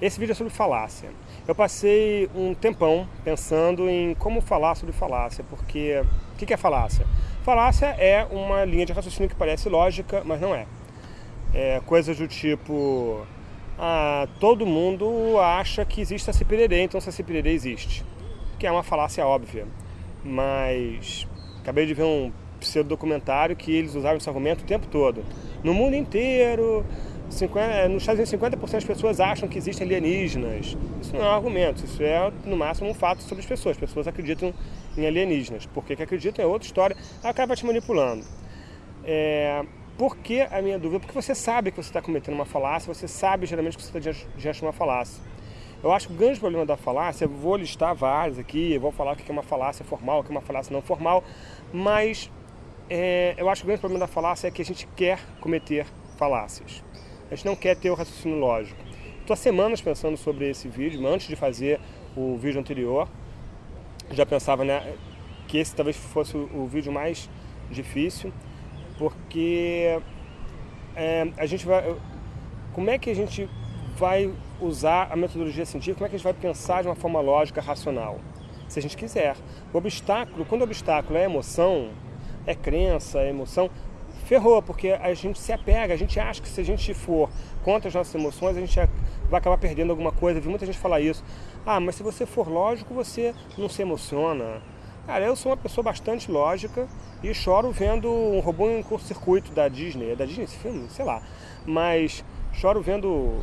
Esse vídeo é sobre falácia. Eu passei um tempão pensando em como falar sobre falácia, porque o que é falácia? Falácia é uma linha de raciocínio que parece lógica, mas não é. É coisas do tipo, ah, todo mundo acha que existe Saci Pererê, então Saci Pererê existe. Que é uma falácia óbvia. Mas acabei de ver um pseudo-documentário que eles usaram esse argumento o tempo todo. No mundo inteiro, 50, nos Estados Unidos 50% das pessoas acham que existem alienígenas. Isso não é um argumento, isso é no máximo um fato sobre as pessoas. As pessoas acreditam em alienígenas. Por que, que acreditam é outra história, acaba te manipulando. É, por que a minha dúvida? Porque você sabe que você está cometendo uma falácia, você sabe geralmente que você está diante de uma falácia. Eu acho que o grande problema da falácia, vou listar vários aqui, vou falar o que é uma falácia formal, o que é uma falácia não formal, mas é, eu acho que o grande problema da falácia é que a gente quer cometer falácias. A gente não quer ter o raciocínio lógico. Estou há semanas pensando sobre esse vídeo, antes de fazer o vídeo anterior. Já pensava né, que esse talvez fosse o vídeo mais difícil, porque é, a gente vai... Como é que a gente vai usar a metodologia científica, como é que a gente vai pensar de uma forma lógica, racional? Se a gente quiser. O obstáculo, quando o obstáculo é emoção, é crença, é emoção, ferrou, porque a gente se apega, a gente acha que se a gente for contra as nossas emoções, a gente vai acabar perdendo alguma coisa. Vi muita gente falar isso. Ah, mas se você for lógico, você não se emociona. Cara, eu sou uma pessoa bastante lógica e choro vendo um robô em curto-circuito da Disney. É da Disney esse filme? Sei lá. Mas choro vendo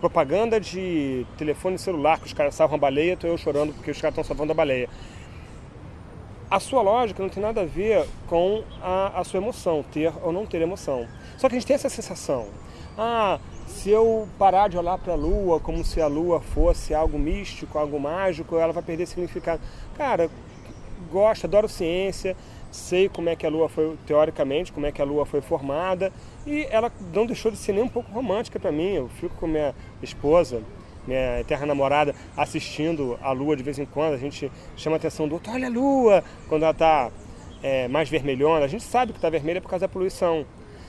propaganda de telefone celular que os caras salvam a baleia, tô eu chorando porque os caras estão salvando a baleia a sua lógica não tem nada a ver com a, a, sua emoção, ter ou não ter emoção. Só que a gente tem essa sensação, ah, se eu parar de olhar para a Lua como se a Lua fosse algo místico, algo mágico, ela vai perder significado. Cara, gosto, adoro ciência, sei como é que a Lua foi, teoricamente, como é que a Lua foi formada, e ela não deixou de ser nem um pouco romântica para mim. Eu fico com minha esposa, minha eterna namorada, assistindo a lua de vez em quando, a gente chama a atenção do outro, olha a lua, quando ela está é, mais vermelhona, a gente sabe que está vermelha por causa da poluição.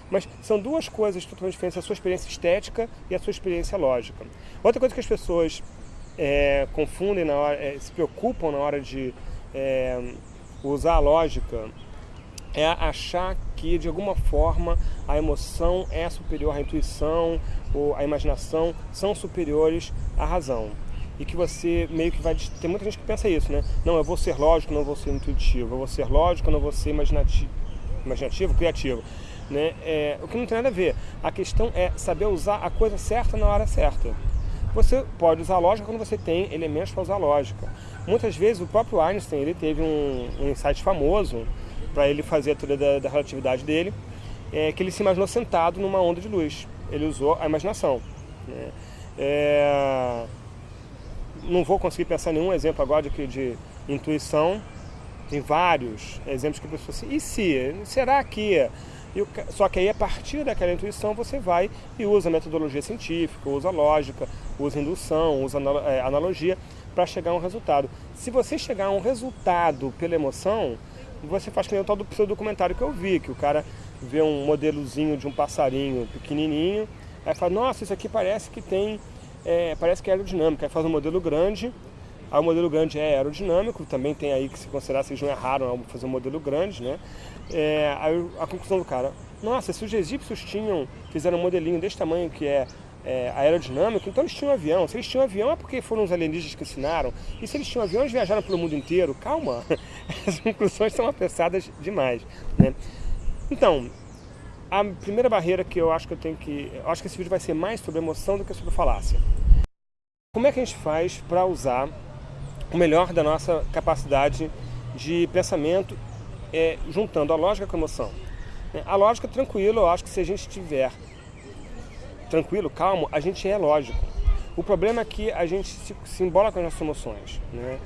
Mas são duas coisas totalmente diferentes, a sua experiência estética e a sua experiência lógica. Outra coisa que as pessoas é, confundem, na hora, é, se preocupam na hora de é, usar a lógica, é achar que de alguma forma a emoção é superior à intuição ou a imaginação são superiores à razão. E que você meio que vai... Tem muita gente que pensa isso, né? Não, eu vou ser lógico, não vou ser intuitivo. Eu vou ser lógico, não vou ser imaginativo, imaginativo criativo. Né? É, o que não tem nada a ver. A questão é saber usar a coisa certa na hora certa. Você pode usar lógica quando você tem elementos para usar lógica. Muitas vezes o próprio Einstein ele teve um, um insight famoso para ele fazer a teoria da, da relatividade dele, é, que ele se imaginou sentado numa onda de luz. Ele usou a imaginação. Né? É, não vou conseguir pensar nenhum exemplo agora de, de intuição. Tem vários exemplos que a pessoa assim, e se? Será que? E, só que aí a partir daquela intuição você vai e usa metodologia científica, usa lógica, usa indução, usa é, analogia para chegar a um resultado. Se você chegar a um resultado pela emoção, você faz que nem o tal do seu documentário que eu vi, que o cara vê um modelozinho de um passarinho pequenininho, aí fala, nossa, isso aqui parece que tem, é, parece que é aerodinâmica, aí faz um modelo grande, aí o modelo grande é aerodinâmico, também tem aí que se considerar eles não erraram fazer um modelo grande, né? É, aí a conclusão do cara, nossa, se os egípcios tinham, fizeram um modelinho desse tamanho que é é, aerodinâmico, então eles tinham um avião. Se eles tinham um avião é porque foram os alienígenas que ensinaram. E se eles tinham um avião, eles viajaram pelo mundo inteiro. Calma, as conclusões são apressadas demais. Né? Então, a primeira barreira que eu acho que eu tenho que... Eu acho que esse vídeo vai ser mais sobre emoção do que sobre falácia. Como é que a gente faz para usar o melhor da nossa capacidade de pensamento é, juntando a lógica com a emoção? A lógica, tranquilo, eu acho que se a gente tiver tranquilo, calmo, a gente é lógico. O problema é que a gente se, se embola com as nossas emoções. Né?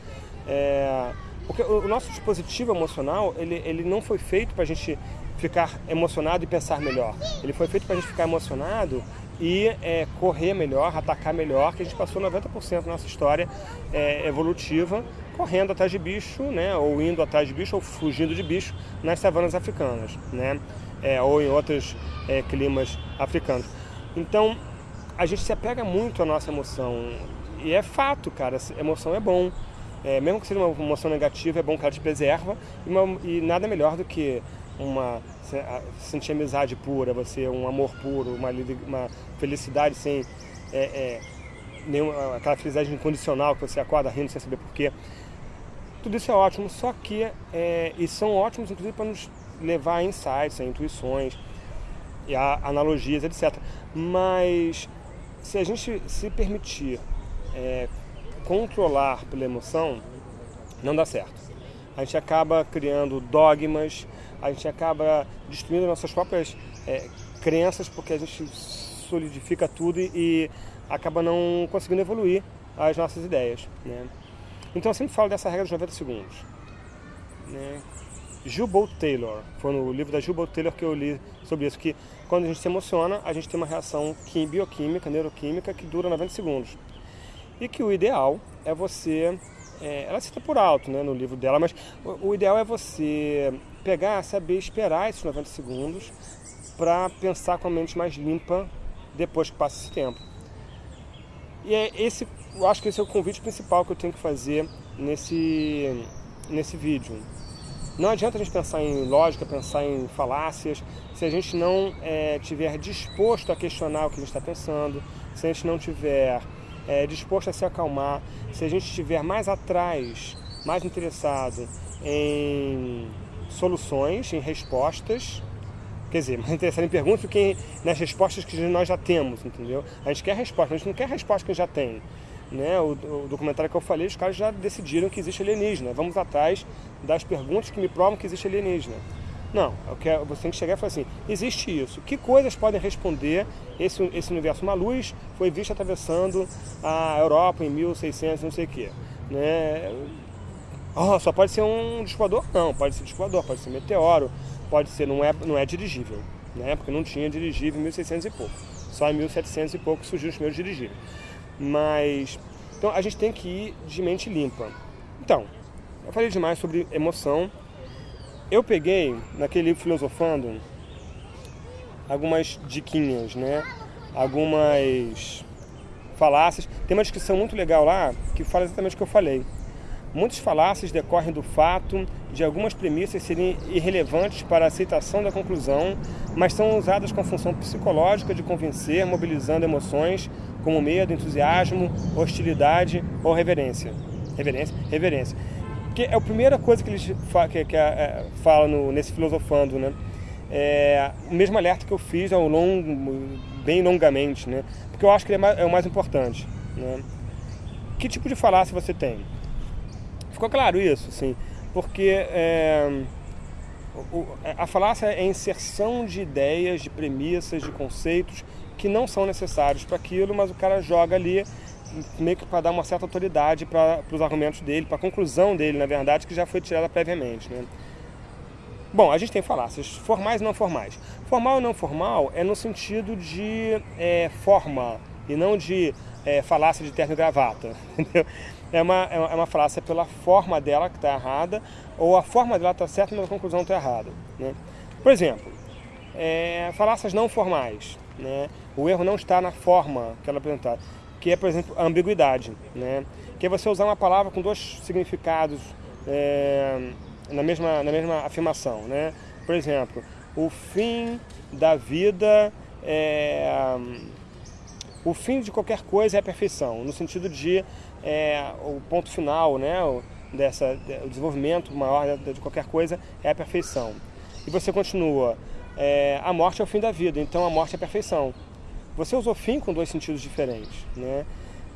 É, porque o nosso dispositivo emocional, ele, ele não foi feito para a gente ficar emocionado e pensar melhor. Ele foi feito para a gente ficar emocionado e é, correr melhor, atacar melhor, que a gente passou 90% da nossa história é, evolutiva correndo atrás de bicho, né, ou indo atrás de bicho, ou fugindo de bicho nas savanas africanas, né, é, ou em outros é, climas africanos. Então, a gente se apega muito à nossa emoção. E é fato, cara, emoção é bom. É, mesmo que seja uma emoção negativa, é bom que ela te preserva. E, uma, e nada melhor do que uma sentir amizade pura, você um amor puro, uma, uma felicidade sem é, é, nenhuma, aquela felicidade incondicional que você acorda rindo sem saber porquê. Tudo isso é ótimo, só que é, e são ótimos inclusive para nos levar a insights, a intuições, e a analogias, etc. Mas se a gente se permitir é, controlar pela emoção, não dá certo. A gente acaba criando dogmas, a gente acaba destruindo nossas próprias é, crenças porque a gente solidifica tudo e, e, acaba não conseguindo evoluir as nossas ideias. Né? Então eu sempre falo dessa regra dos 90 segundos. Né? Bolt Taylor, foi no livro da Bolt Taylor que eu li sobre isso, que quando a gente se emociona, a gente tem uma reação bioquímica, neuroquímica, que dura 90 segundos. E que o ideal é você, é, ela cita por alto né, no livro dela, mas o, o ideal é você pegar, saber esperar esses 90 segundos para pensar com a mente mais limpa depois que passa esse tempo. E é esse, eu acho que esse é o convite principal que eu tenho que fazer nesse, nesse vídeo. Não adianta a gente pensar em lógica, pensar em falácias, se a gente não é, tiver disposto a questionar o que a gente está pensando, se a gente não tiver é, disposto a se acalmar, se a gente estiver mais atrás, mais interessado em soluções, em respostas, quer dizer, mais interessado em perguntas do que nas respostas que nós já temos, entendeu? A gente quer resposta, a gente não quer resposta que a gente já tem. Né? O, o, documentário que eu falei, os caras já decidiram que existe alienígena. Vamos atrás das perguntas que me provam que existe alienígena. Não, eu quero, você tem que chegar e falar assim, existe isso. Que coisas podem responder esse, esse universo? Uma luz foi vista atravessando a Europa em 1600, não sei o quê. Né? Oh, só pode ser um discoador? Não, pode ser discoador, pode ser meteoro, pode ser, não é, não é dirigível. Né? Porque não tinha dirigível em 1600 e pouco. Só em 1700 e pouco surgiu os primeiros dirigíveis. Mas, então a gente tem que ir de mente limpa. Então, eu falei demais sobre emoção. Eu peguei, naquele Filosofando, algumas diquinhas, né? Algumas falácias. Tem uma descrição muito legal lá que fala exatamente o que eu falei. Muitas falácias decorrem do fato de algumas premissas serem irrelevantes para a aceitação da conclusão, mas são usadas com função psicológica de convencer, mobilizando emoções como medo, entusiasmo, hostilidade ou reverência. Reverência? Reverência. Que é a primeira coisa que eles que, que, é, falam no, nesse filosofando, né? É, o mesmo alerta que eu fiz ao longo, bem longamente, né? Porque eu acho que ele é, mais, é o mais importante, né? Que tipo de falácia você tem? Ficou claro isso, sim, porque é, a falácia é a inserção de ideias, de premissas, de conceitos que não são necessários para aquilo, mas o cara joga ali meio que para dar uma certa autoridade para os argumentos dele, para a conclusão dele, na verdade, que já foi tirada previamente. Né? Bom, a gente tem falácias formais e não formais. Formal e não formal é no sentido de é, forma e não de é, falácia de terno e gravata. Entendeu? é uma, é uma é falácia pela forma dela que está errada, ou a forma dela está certa, mas a conclusão está errada. Né? Por exemplo, é, falácias não formais. Né? O erro não está na forma que ela apresentada, que é, por exemplo, a ambiguidade. Né? Que é você usar uma palavra com dois significados é, na, mesma, na mesma afirmação. Né? Por exemplo, o fim da vida é, o fim de qualquer coisa é a perfeição, no sentido de é, o ponto final, né, o, dessa, o desenvolvimento maior de qualquer coisa é a perfeição. E você continua, é, a morte é o fim da vida, então a morte é a perfeição. Você usou fim com dois sentidos diferentes. Né?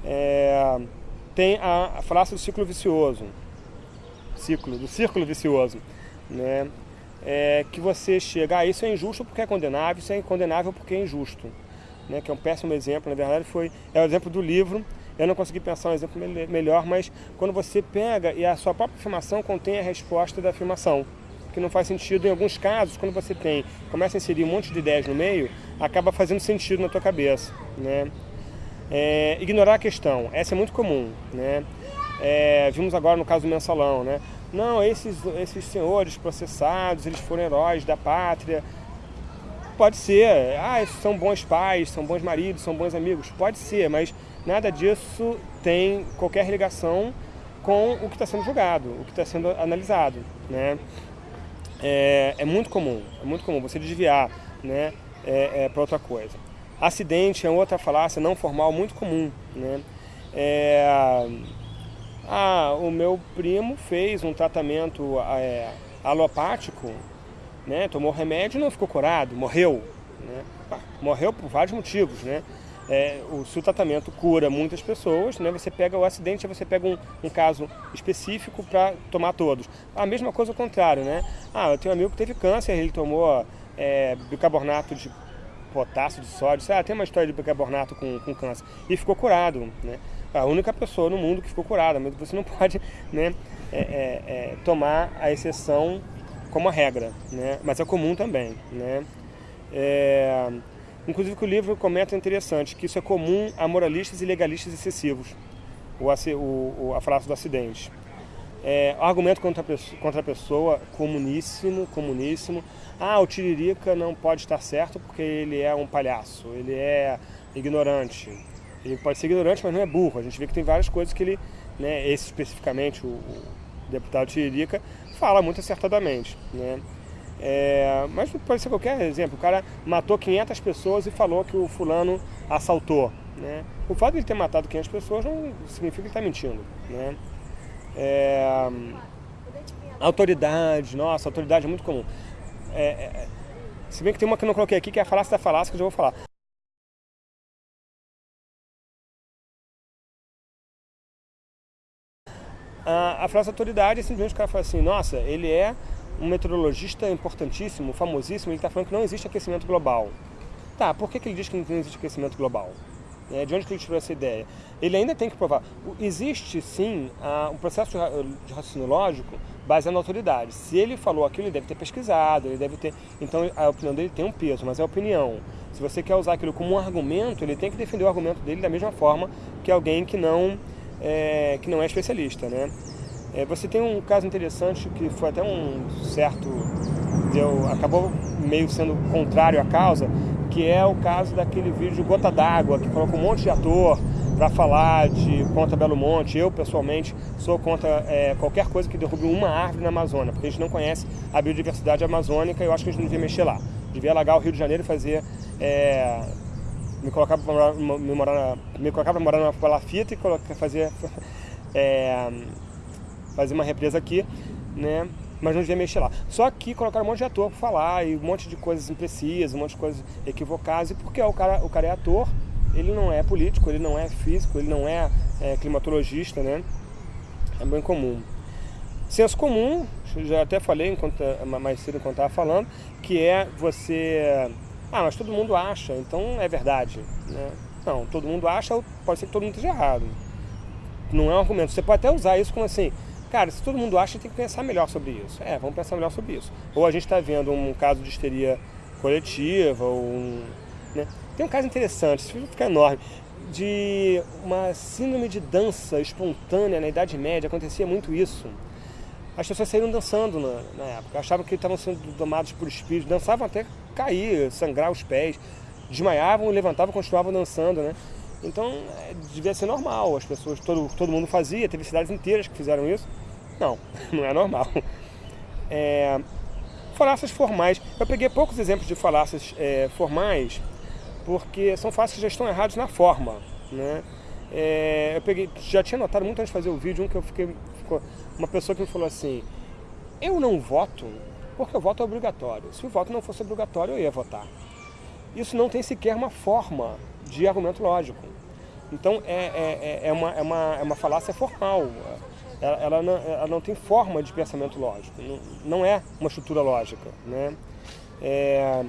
É, tem a, a falácia do ciclo vicioso, ciclo, do círculo vicioso, né? É, que você chega, ah, isso é injusto porque é condenável, isso é condenável porque é injusto. Né? Que é um péssimo exemplo, na verdade foi, é o exemplo do livro, eu não consegui pensar um exemplo melhor, mas quando você pega e a sua própria afirmação contém a resposta da afirmação, que não faz sentido em alguns casos, quando você tem, começa a inserir um monte de ideias no meio, acaba fazendo sentido na tua cabeça, né? É, ignorar a questão, essa é muito comum, né? É, vimos agora no caso do mensalão, né? Não, esses, esses senhores processados, eles foram heróis da pátria. Pode ser, ah, são bons pais, são bons maridos, são bons amigos, pode ser, mas nada disso tem qualquer ligação com o que está sendo julgado, o que está sendo analisado. Né? É, é, muito comum, é muito comum você desviar né, é, é para outra coisa. Acidente é outra falácia não formal muito comum. Né? É, ah, o meu primo fez um tratamento é, alopático, né, tomou remédio e não ficou curado, morreu. Né? Morreu por vários motivos, né? É, o, se o tratamento cura muitas pessoas, né, você pega o acidente, você pega um, um caso específico para tomar todos. A mesma coisa ao contrário, né? Ah, eu tenho um amigo que teve câncer, ele tomou é, bicarbonato de potássio, de sódio, ah, tem uma história de bicarbonato com, com câncer, e ficou curado, né? A única pessoa no mundo que ficou curada, mas você não pode né, é, é, é, tomar a exceção como a regra, né? Mas é comum também, né? É, Inclusive que o livro comenta interessante, que isso é comum a moralistas e legalistas excessivos, o, o, a falácia do acidente. É, argumento contra a, pessoa, contra a pessoa, comuníssimo, comuníssimo. Ah, o Tiririca não pode estar certo porque ele é um palhaço, ele é ignorante. Ele pode ser ignorante, mas não é burro. A gente vê que tem várias coisas que ele, né, esse especificamente, o, o deputado Tiririca, fala muito acertadamente. Né? É, mas pode ser qualquer exemplo. O cara matou 500 pessoas e falou que o fulano assaltou. Né? O fato de ele ter matado 500 pessoas não significa que ele está mentindo. Né? É, autoridade, nossa, autoridade é muito comum. É, é, se bem que tem uma que eu não coloquei aqui, que é a falácia da falácia, que eu já vou falar. A, a da autoridade é simplesmente o cara fala assim, nossa, ele é um meteorologista importantíssimo, famosíssimo, ele está falando que não existe aquecimento global. Tá, por que, que ele diz que não existe aquecimento global? É, de onde que ele tirou essa ideia? Ele ainda tem que provar. Existe sim um processo de raciocínio lógico baseado na autoridade. Se ele falou aquilo, ele deve ter pesquisado, ele deve ter. Então a opinião dele tem um peso, mas é opinião. Se você quer usar aquilo como um argumento, ele tem que defender o argumento dele da mesma forma que alguém que não é, que não é especialista, né? É, você tem um caso interessante que foi até um certo. Deu, acabou meio sendo contrário à causa, que é o caso daquele vídeo de Gota d'Água, que colocou um monte de ator para falar de contra Belo Monte. Eu, pessoalmente, sou contra é, qualquer coisa que derrube uma árvore na Amazônia, porque a gente não conhece a biodiversidade amazônica e eu acho que a gente não devia mexer lá. Devia alagar o Rio de Janeiro e fazer. É, me colocar para morar, me, morar, colocar morar numa palafita e colocar, fazer. É, fazer uma represa aqui, né? Mas não devia mexer lá. Só que colocaram um monte de ator para falar e um monte de coisas imprecisas, um monte de coisas equivocadas. E porque o cara, o cara é ator, ele não é político, ele não é físico, ele não é, é climatologista, né? É bem comum. Senso comum, já até falei enquanto, mais cedo enquanto estava falando, que é você... Ah, mas todo mundo acha, então é verdade. Né? Não, todo mundo acha, pode ser que todo mundo esteja errado. Não é um argumento. Você pode até usar isso como assim, Cara, se todo mundo acha, tem que pensar melhor sobre isso. É, vamos pensar melhor sobre isso. Ou a gente está vendo um caso de histeria coletiva, ou um, né? Tem um caso interessante, isso vai ficar enorme, de uma síndrome de dança espontânea na Idade Média, acontecia muito isso. As pessoas saíram dançando na, na época, achavam que estavam sendo domados por espíritos, dançavam até cair, sangrar os pés, desmaiavam, levantavam, continuavam dançando, né? Então, é, devia ser normal, as pessoas, todo, todo mundo fazia, teve cidades inteiras que fizeram isso. Não, não é normal. É, falácias formais. Eu peguei poucos exemplos de falácias é, formais, porque são falácias que já estão errados na forma. Né? É, eu peguei, já tinha notado muito antes de fazer o vídeo, um que eu fiquei. Ficou, uma pessoa que me falou assim: Eu não voto porque o voto é obrigatório. Se o voto não fosse obrigatório, eu ia votar. Isso não tem sequer uma forma de argumento lógico. Então é, é, é, é uma, é, uma, é uma falácia formal ela, ela, não, ela não tem forma de pensamento lógico, não, não é uma estrutura lógica. Né? É,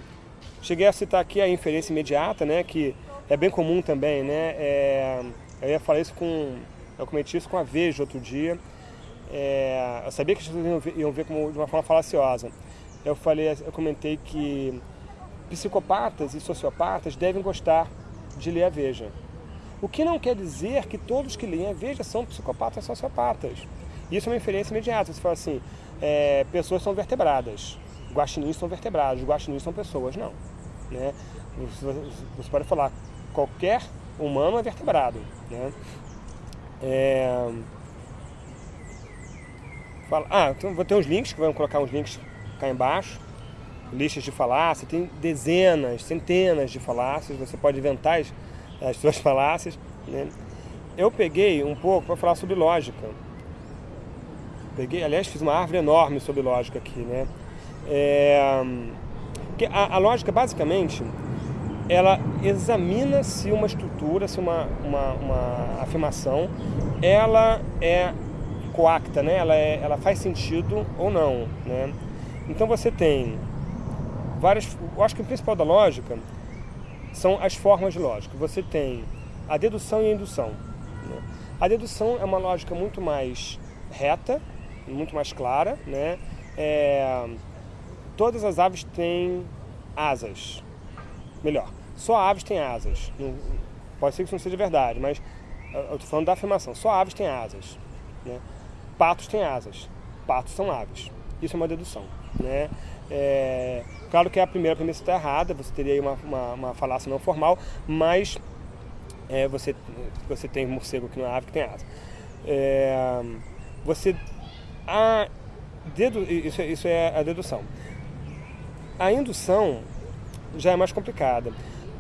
cheguei a citar aqui a inferência imediata, né, que é bem comum também. Né? É, eu ia falar isso com. Eu cometi isso com a Veja outro dia. É, eu sabia que as pessoas iam ver, iam ver como, de uma forma falaciosa. Eu, falei, eu comentei que psicopatas e sociopatas devem gostar de ler a Veja. O que não quer dizer que todos que leem a Veja são psicopatas sociopatas. Isso é uma inferência imediata. Você fala assim, é, pessoas são vertebradas, guaxinins são vertebrados, guaxinins são pessoas. Não. Né? Você pode falar qualquer humano é vertebrado. Né? É... Fala... Ah, então vou ter uns links, que vamos colocar uns links cá embaixo. Listas de falácias, tem dezenas, centenas de falácias, você pode inventar as, as suas falácias. Né? Eu peguei um pouco para falar sobre lógica. Peguei, aliás, fiz uma árvore enorme sobre lógica aqui, né? É, a, a lógica, basicamente, ela examina se uma estrutura, se uma, uma, uma afirmação, ela é coacta, né? ela, é, ela faz sentido ou não. Né? Então você tem várias. Eu acho que o principal da lógica são as formas de lógica. Você tem a dedução e a indução. Né? A dedução é uma lógica muito mais reta, muito mais clara. Né? É, todas as aves têm asas melhor, só aves têm asas. pode ser que isso não seja verdade, mas eu estou falando da afirmação. Só aves têm asas. Né? Patos têm asas. Patos são aves. Isso é uma dedução. Né? É, claro que a primeira premissa está errada, você teria aí uma, uma, uma falácia não formal, mas é, você, você tem morcego que não é ave, que tem asa. É, você, a dedu, isso, isso é a dedução. A indução já é mais complicada,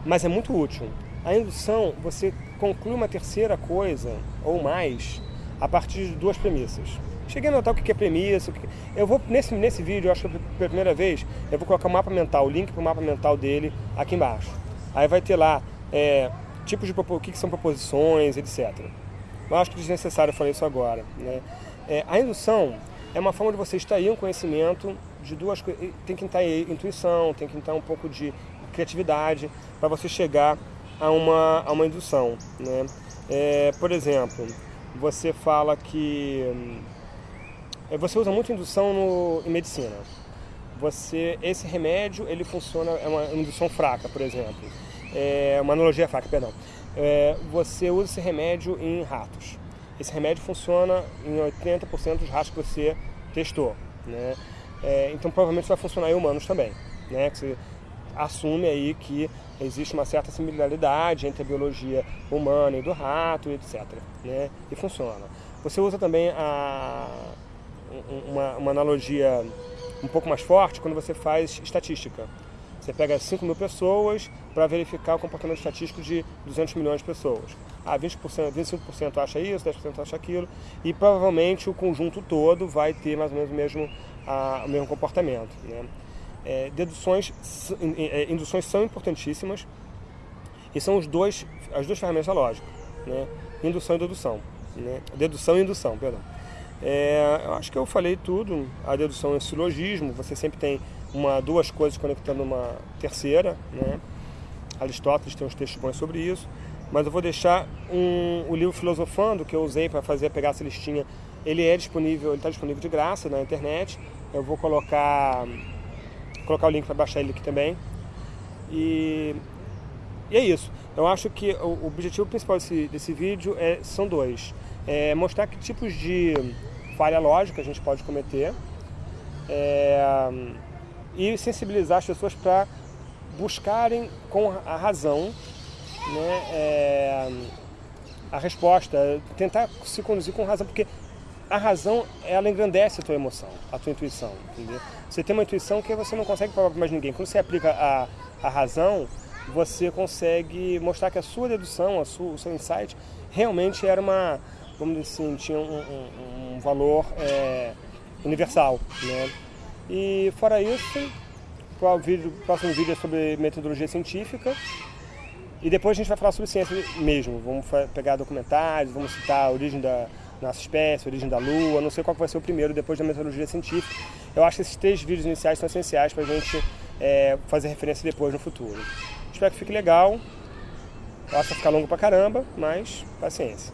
mas é muito útil. A indução, você conclui uma terceira coisa ou mais a partir de duas premissas. Cheguei a notar o que é premissa. Que... Eu vou, nesse, nesse vídeo, eu acho que pela primeira vez, eu vou colocar o mapa mental, o link para o mapa mental dele aqui embaixo. Aí vai ter lá é, tipos de o que, são proposições, etc. Eu acho que é desnecessário falar isso agora. Né? É, a indução é uma forma de você extrair um conhecimento de duas coisas. Tem que entrar intuição, tem que entrar um pouco de criatividade para você chegar a uma, a uma indução. Né? É, por exemplo, você fala que é, você usa muito indução no, em medicina. Você, esse remédio ele funciona é uma indução fraca, por exemplo, é uma analogia fraca, perdão. É, você usa esse remédio em ratos. Esse remédio funciona em 80% dos ratos que você testou, né? É, então provavelmente vai funcionar em humanos também, né? Que você assume aí que existe uma certa similaridade entre a biologia humana e do rato, etc. Né? E funciona. Você usa também a, uma, uma analogia um pouco mais forte quando você faz estatística. Você pega 5 mil pessoas para verificar o comportamento estatístico de 200 milhões de pessoas. Ah, 20%, 25% acha isso, 10% acha aquilo, e provavelmente o conjunto todo vai ter mais ou menos o mesmo, a, o mesmo comportamento. Né? É, deduções, é, induções são importantíssimas e são os dois, as duas ferramentas da lógica, né? indução e dedução. Né? Dedução e indução, perdão. É, eu acho que eu falei tudo. A dedução é silogismo, você sempre tem uma, duas coisas conectando uma terceira. Né? Aristóteles tem uns textos bons sobre isso. Mas eu vou deixar um, o livro Filosofando, que eu usei para fazer pegar essa listinha. Ele é disponível, ele está disponível de graça na internet. Eu vou colocar colocar o link para baixar ele aqui também. E, e, é isso. Eu acho que o objetivo principal desse, desse vídeo é, são dois. É mostrar que tipos de falha lógica a gente pode cometer é, e sensibilizar as pessoas para buscarem com a razão né, é, a resposta, tentar se conduzir com razão, porque a razão ela engrandece a tua emoção, a tua intuição, entendeu? Você tem uma intuição que você não consegue provar para mais ninguém. Quando você aplica a, a razão, você consegue mostrar que a sua dedução, a sua, o seu insight, realmente era uma, vamos dizer assim, tinha um, um, um valor é, universal. Né? E fora isso, o vídeo, próximo vídeo é sobre metodologia científica. E depois a gente vai falar sobre ciência mesmo. Vamos pegar documentários, vamos citar a origem da nossa espécie, a origem da Lua, não sei qual vai ser o primeiro depois da metodologia científica. Eu acho que esses três vídeos iniciais são essenciais para a gente é, fazer referência depois no futuro. Espero que fique legal. Eu acho que vai ficar longo pra caramba, mas paciência.